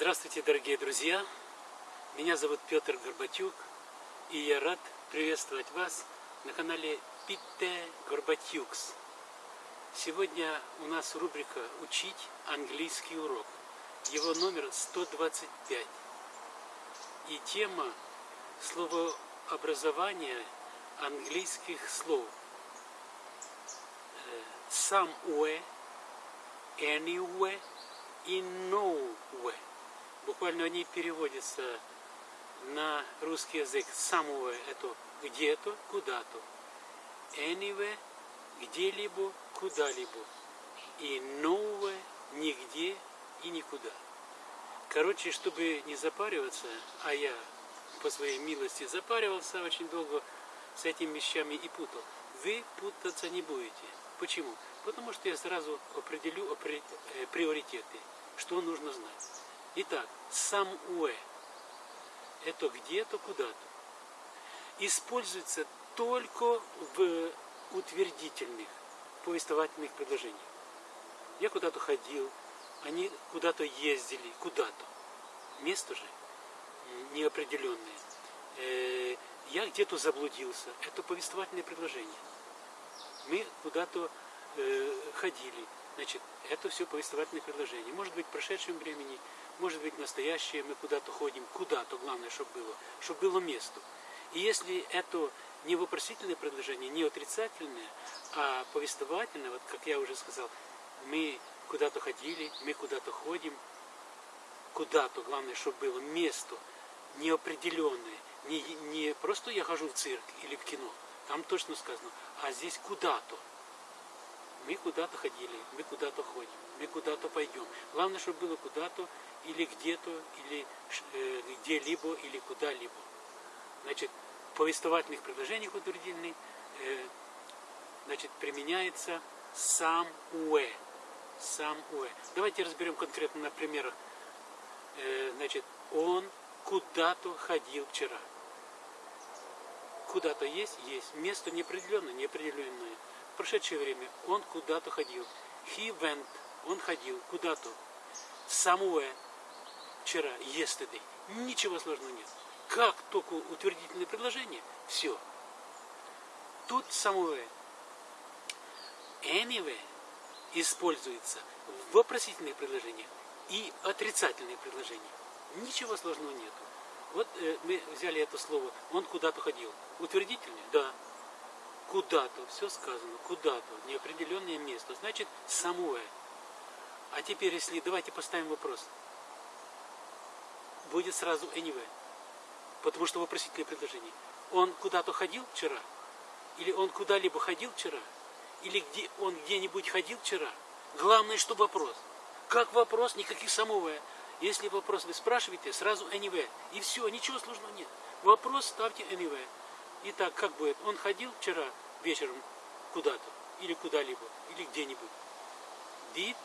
Здравствуйте, дорогие друзья! Меня зовут Петр Горбатюк, и я рад приветствовать вас на канале Питте Горбатюкс. Сегодня у нас рубрика «Учить английский урок». Его номер 125. И тема словообразования английских слов. Somewhere, anywhere и nowhere. Буквально они переводятся на русский язык. Somewhere это где-то, куда-то. Anywhere где-либо, куда-либо. И nowhere нигде и никуда. Короче, чтобы не запариваться, а я по своей милости запаривался очень долго с этими вещами и путал, вы путаться не будете. Почему? Потому что я сразу определю э, приоритеты, что нужно знать. Итак, somewhere – это где-то, куда-то. Используется только в утвердительных повествовательных предложениях. Я куда-то ходил, они куда-то ездили, куда-то. Место же неопределенное. Э, я где-то заблудился. Это повествовательное предложение. Мы куда-то э, ходили. Значит, это все повествовательное предложение. Может быть, в прошедшем времени, может быть, настоящее. Мы куда-то ходим. Куда-то, главное, чтобы было. Чтобы было место. И если это не вопросительное предложение, не отрицательное, а повествовательное, вот как я уже сказал, мы куда-то ходили, мы куда-то ходим, куда-то, главное, чтобы было место неопределенное, не, не просто я хожу в цирк или в кино, там точно сказано, а здесь куда-то. Мы куда-то ходили, мы куда-то ходим, мы куда-то пойдем. Главное, чтобы было куда-то или где-то, или э, где-либо, или куда-либо. Значит, в повествовательных предложениях утвердительных э, значит, применяется сам уэ. Сам уэ. Давайте разберем конкретно на примерах. Э, значит, он куда-то ходил вчера. Куда-то есть? Есть. Место неопределенное, неопределенное. В прошедшее время он куда-то ходил. He went. Он ходил куда-то. Somewhere. Вчера. Yesterday. Ничего сложного нет. Как только утвердительное предложение, все. Тут somewhere. Anywhere используется в вопросительных предложениях и отрицательных предложениях. Ничего сложного нету. Вот э, мы взяли это слово, он куда-то ходил. Утвердительный? Да. Куда-то, все сказано, куда-то, неопределенное место, значит самое. А теперь, если давайте поставим вопрос, будет сразу anyway, потому что вопросительное предложение. Он куда-то ходил вчера? Или он куда-либо ходил вчера? Или где он где-нибудь ходил вчера? Главное, что вопрос. Как вопрос, никаких самое. Если вопрос вы спрашиваете, сразу anywhere. И все, ничего сложного нет. Вопрос ставьте anywhere. Итак, как будет? Он ходил вчера вечером куда-то, или куда-либо, или где-нибудь. Did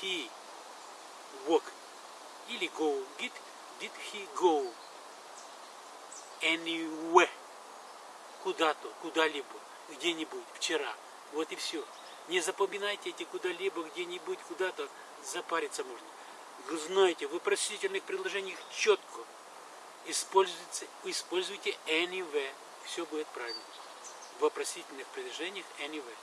he walk? Или go. Did, did he go anywhere? Куда-то, куда-либо, где-нибудь, вчера. Вот и все. Не запоминайте эти куда-либо, где-нибудь, куда-то. Запариться можно. Вы знаете, в вопросительных предложениях четко используйте, используйте anywhere. Все будет правильно. В вопросительных предложениях anywhere.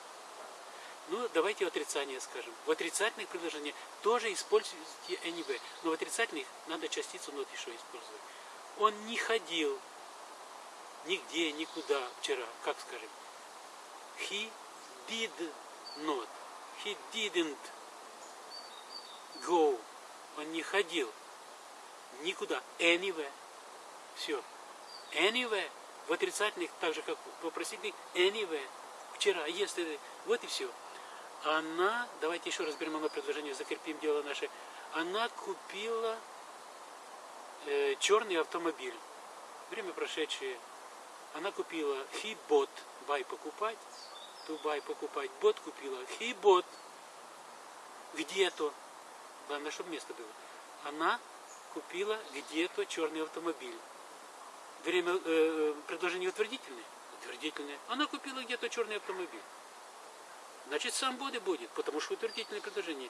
Ну, давайте отрицание скажем. В отрицательных предложениях тоже используйте anywhere. Но в отрицательных надо частицу not еще использовать. Он не ходил нигде, никуда вчера. Как скажем? He did not. He didn't go он не ходил никуда. Anywhere. Все. Anywhere. В отрицательных, так же как в вопросительных, anywhere. Вчера, yesterday. Вот и все. Она, давайте еще разберем оно предложение, закрепим дело наше. Она купила э, черный автомобиль. Время прошедшее. Она купила bought, buy покупать, buy покупать, bought купила, bought где-то Главное, чтобы место было. Она купила где-то черный автомобиль. Время э, э, предложение утвердительное? Утвердительное. Она купила где-то черный автомобиль. Значит, сам боди будет, потому что утвердительное предложение.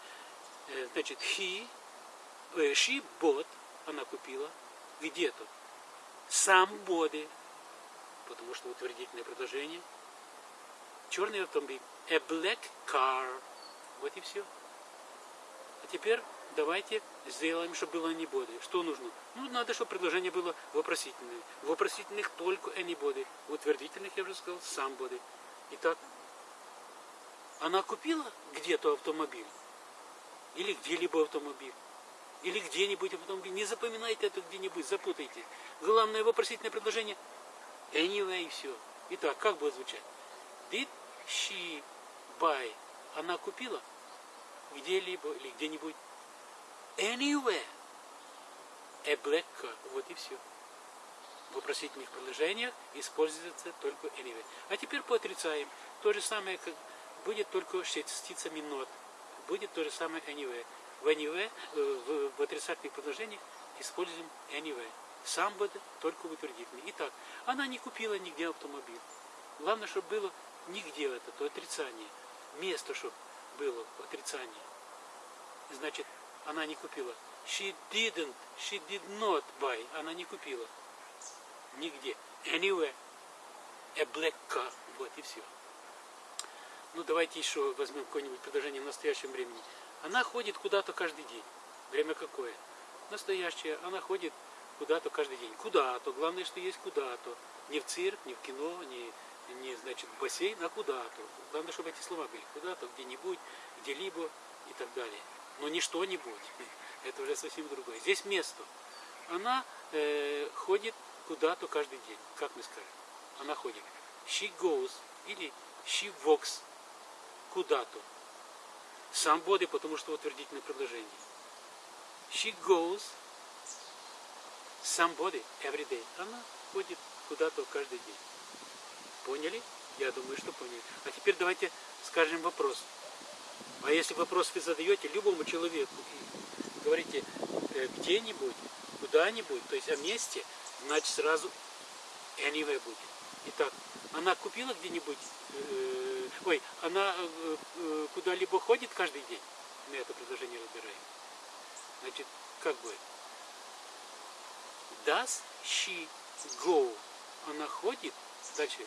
Э, значит, he э, she bought, она купила, где-то. Somebody, потому что утвердительное предложение. Черный автомобиль. A black car. Вот и все. А теперь давайте сделаем, чтобы было anybody. Что нужно? Ну, надо, чтобы предложение было вопросительное. Вопросительных только anybody. В утвердительных, я уже сказал, somebody. Итак, она купила где-то автомобиль? Или где-либо автомобиль? Или где-нибудь автомобиль? Не запоминайте это где-нибудь, запутайте. Главное вопросительное предложение anyway и все. Итак, как будет звучать? Did she buy? Она купила где-либо или где-нибудь anywhere a black car. Вот и все. В вопросительных предложениях используется только anyway. А теперь поотрицаем. То же самое, как будет только с частицами not. Будет то же самое anyway. В anyway, в, в отрицательных предложениях используем anyway. Сам будет только в утвердительный. Итак, она не купила нигде автомобиль. Главное, чтобы было нигде это, то отрицание. Место, чтобы было отрицание. Значит, она не купила. She didn't, she did not buy. Она не купила. Нигде. Anywhere. A black car. Вот и все. Ну, давайте еще возьмем какое-нибудь предложение в настоящем времени. Она ходит куда-то каждый день. Время какое? Настоящее. Она ходит куда-то каждый день. Куда-то. Главное, что есть куда-то. Не в цирк, не в кино, не, не значит, в бассейн, а куда-то. Главное, чтобы эти слова были. Куда-то, где-нибудь, где-либо и так далее. Но не что-нибудь. Это уже совсем другое. Здесь место. Она э, ходит куда-то каждый день. Как мы скажем? Она ходит. She goes или she walks куда-то. Somebody, потому что утвердительное предложение. She goes somebody every day. Она ходит куда-то каждый день. Поняли? Я думаю, что поняли. А теперь давайте скажем вопрос. А если вопрос вы задаете любому человеку говорите э, где-нибудь, куда-нибудь, то есть о месте, значит сразу anywhere будет. Итак, она купила где-нибудь, э, ой, она э, э, куда-либо ходит каждый день? Мы это предложение разбираем. Значит, как будет? Does she go? Она ходит, дальше,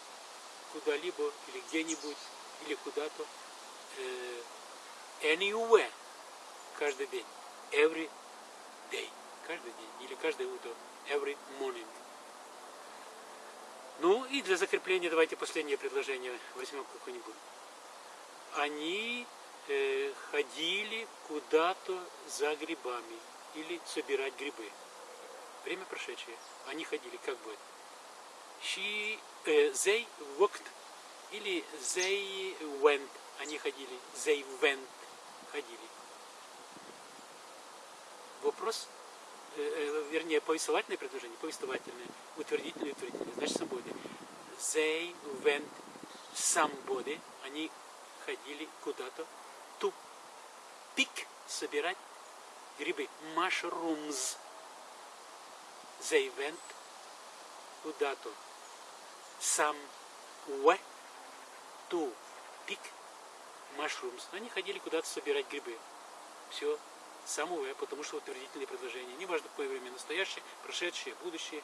куда-либо или где-нибудь, или куда-то, э, anywhere, каждый день, every day, каждый день, или каждое утро, every morning. Ну и для закрепления давайте последнее предложение возьмем какое-нибудь. Они э, ходили куда-то за грибами или собирать грибы. Время прошедшее. Они ходили, как будет? She, э, they walked или they went. Они ходили. They went. Ходили. Вопрос Э, э, вернее, повествовательное предложение, повествовательное, утвердительное, утвердительное, значит, somebody. They went somebody, они ходили куда-то, to pick, собирать грибы, mushrooms. They went куда-то, somewhere, to pick mushrooms. Они ходили куда-то собирать грибы. Все, самого, потому что утвердительные предложения. Неважно, какое время настоящее, прошедшее, будущее.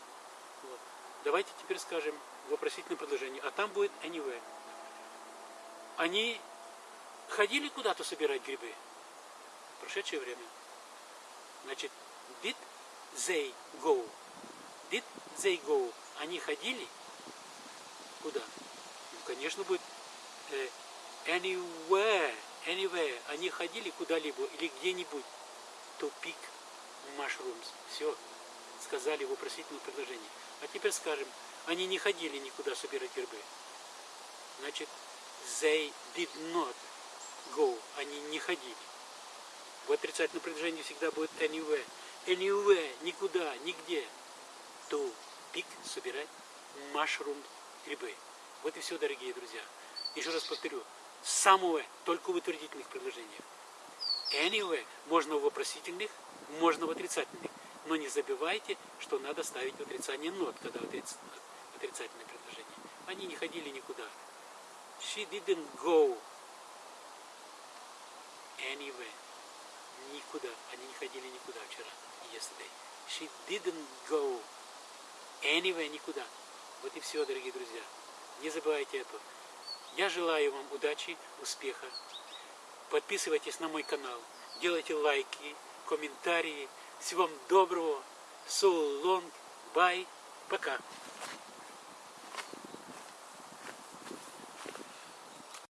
Вот. Давайте теперь скажем вопросительное предложение. А там будет anyway. Они ходили куда-то собирать грибы? В прошедшее время. Значит, did they go? Did they go? Они ходили? Куда? Ну, конечно, будет э, anywhere. Anywhere. Они ходили куда-либо или где-нибудь to pick mushrooms. Все, сказали в вопросительном предложении. А теперь скажем, они не ходили никуда собирать грибы. Значит, they did not go. Они не ходили. В отрицательном предложении всегда будет anywhere. Anywhere, никуда, нигде. To pick, собирать mushroom, грибы. Вот и все, дорогие друзья. Еще раз повторю. Somewhere, только в утвердительных предложениях. Anyway можно в вопросительных, можно в отрицательных. Но не забывайте, что надо ставить отрицание not, когда отриц... отрицательное предложение. Они не ходили никуда. She didn't go anywhere. никуда. Они не ходили никуда вчера, yesterday. She didn't go anywhere, никуда. Вот и все, дорогие друзья. Не забывайте это. Я желаю вам удачи, успеха. Подписывайтесь на мой канал, делайте лайки, комментарии. Всего вам доброго. Long. Bye. Пока.